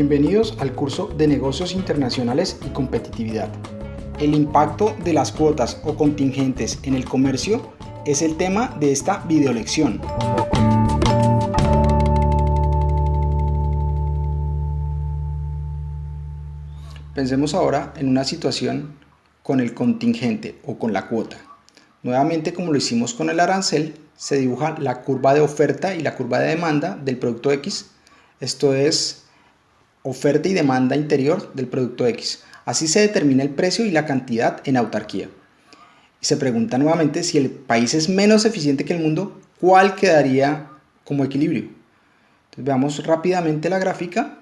Bienvenidos al curso de Negocios Internacionales y Competitividad. El impacto de las cuotas o contingentes en el comercio es el tema de esta videolección. Pensemos ahora en una situación con el contingente o con la cuota. Nuevamente, como lo hicimos con el arancel, se dibuja la curva de oferta y la curva de demanda del producto X. Esto es oferta y demanda interior del producto X. Así se determina el precio y la cantidad en autarquía. se pregunta nuevamente si el país es menos eficiente que el mundo, ¿cuál quedaría como equilibrio? Veamos rápidamente la gráfica.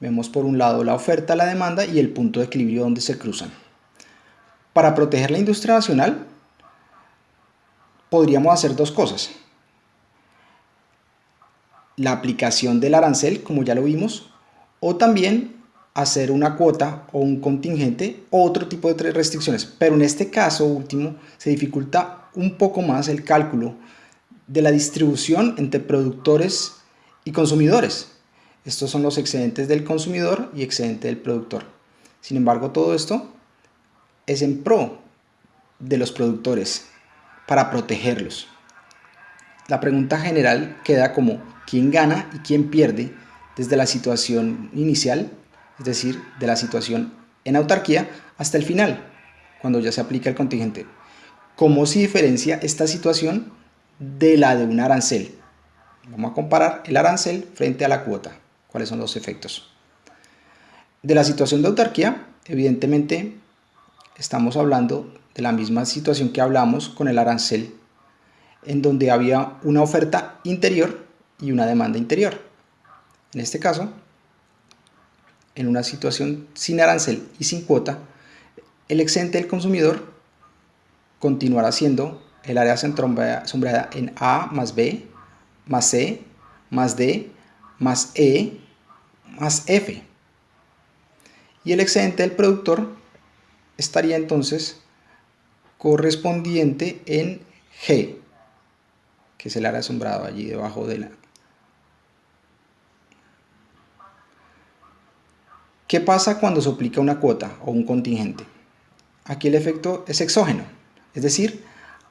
Vemos por un lado la oferta, la demanda y el punto de equilibrio donde se cruzan. Para proteger la industria nacional, podríamos hacer dos cosas la aplicación del arancel, como ya lo vimos, o también hacer una cuota o un contingente o otro tipo de restricciones. Pero en este caso último se dificulta un poco más el cálculo de la distribución entre productores y consumidores. Estos son los excedentes del consumidor y excedente del productor. Sin embargo, todo esto es en pro de los productores para protegerlos. La pregunta general queda como quién gana y quién pierde desde la situación inicial, es decir, de la situación en autarquía, hasta el final, cuando ya se aplica el contingente. ¿Cómo se diferencia esta situación de la de un arancel? Vamos a comparar el arancel frente a la cuota. ¿Cuáles son los efectos? De la situación de autarquía, evidentemente, estamos hablando de la misma situación que hablamos con el arancel, en donde había una oferta interior y una demanda interior. En este caso, en una situación sin arancel y sin cuota, el excedente del consumidor continuará siendo el área sombreada en A más B, más C, más D, más E, más F. Y el excedente del productor estaría entonces correspondiente en G, que es el área asombrado allí debajo de la, ¿Qué pasa cuando se aplica una cuota o un contingente? Aquí el efecto es exógeno, es decir,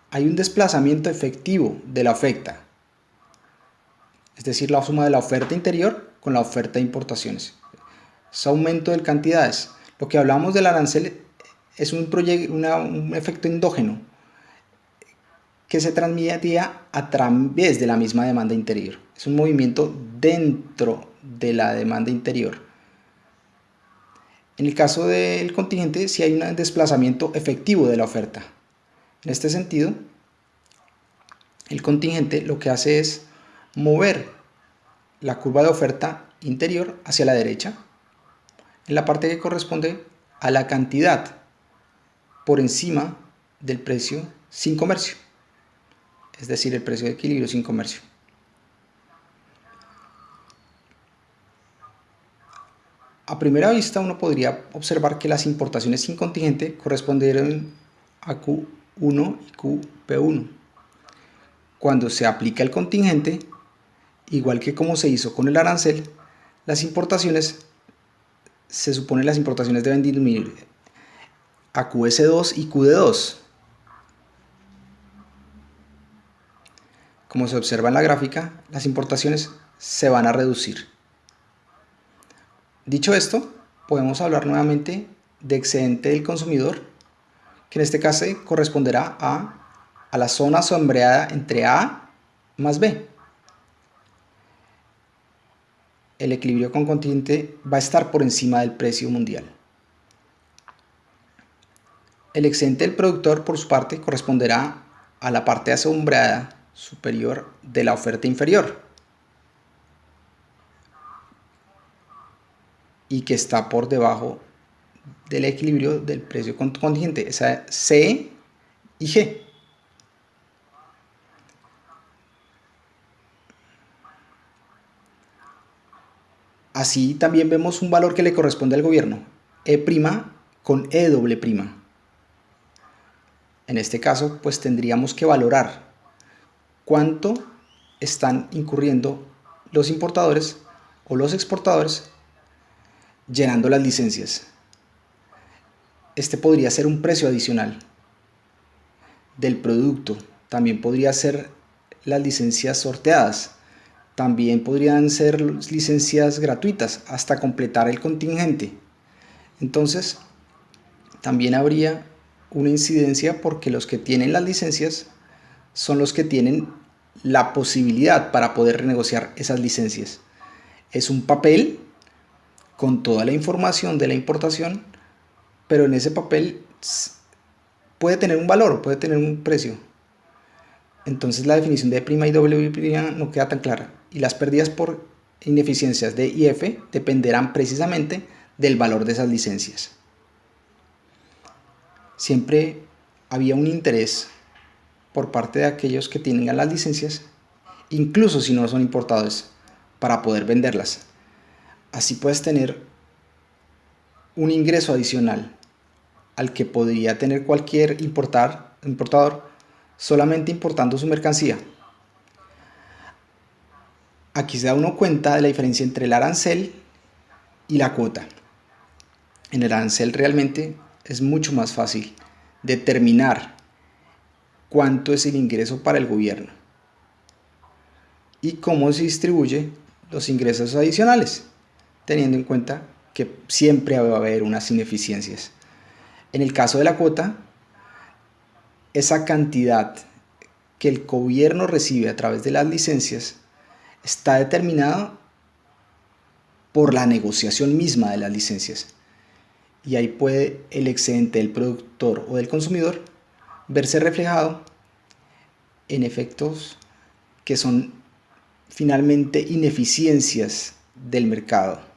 hay un desplazamiento efectivo de la oferta, es decir, la suma de la oferta interior con la oferta de importaciones. Es aumento de cantidades. Lo que hablamos del arancel es un, un efecto endógeno que se transmitía a través de la misma demanda interior. Es un movimiento dentro de la demanda interior en el caso del contingente, si hay un desplazamiento efectivo de la oferta. En este sentido, el contingente lo que hace es mover la curva de oferta interior hacia la derecha, en la parte que corresponde a la cantidad por encima del precio sin comercio, es decir, el precio de equilibrio sin comercio. A primera vista uno podría observar que las importaciones sin contingente correspondieron a Q1 y QP1. Cuando se aplica el contingente, igual que como se hizo con el arancel, las importaciones, se supone las importaciones deben disminuir a QS2 y QD2. Como se observa en la gráfica, las importaciones se van a reducir. Dicho esto, podemos hablar nuevamente de excedente del consumidor, que en este caso corresponderá a, la zona sombreada entre A más B. El equilibrio con contingente va a estar por encima del precio mundial. El excedente del productor, por su parte, corresponderá a la parte asombrada superior de la oferta inferior. Y que está por debajo del equilibrio del precio contingente, esa C y G. Así también vemos un valor que le corresponde al gobierno, E' con E doble prima. En este caso, pues tendríamos que valorar cuánto están incurriendo los importadores o los exportadores llenando las licencias. Este podría ser un precio adicional del producto. También podría ser las licencias sorteadas. También podrían ser licencias gratuitas hasta completar el contingente. Entonces, también habría una incidencia porque los que tienen las licencias son los que tienen la posibilidad para poder renegociar esas licencias. Es un papel con toda la información de la importación, pero en ese papel puede tener un valor, puede tener un precio. Entonces la definición de prima y prima no queda tan clara y las pérdidas por ineficiencias de IF dependerán precisamente del valor de esas licencias. Siempre había un interés por parte de aquellos que tienen las licencias, incluso si no son importadores, para poder venderlas. Así puedes tener un ingreso adicional al que podría tener cualquier importar, importador solamente importando su mercancía. Aquí se da uno cuenta de la diferencia entre el arancel y la cuota. En el arancel realmente es mucho más fácil determinar cuánto es el ingreso para el gobierno y cómo se distribuye los ingresos adicionales teniendo en cuenta que siempre va a haber unas ineficiencias. En el caso de la cuota, esa cantidad que el gobierno recibe a través de las licencias está determinada por la negociación misma de las licencias. Y ahí puede el excedente del productor o del consumidor verse reflejado en efectos que son finalmente ineficiencias del mercado.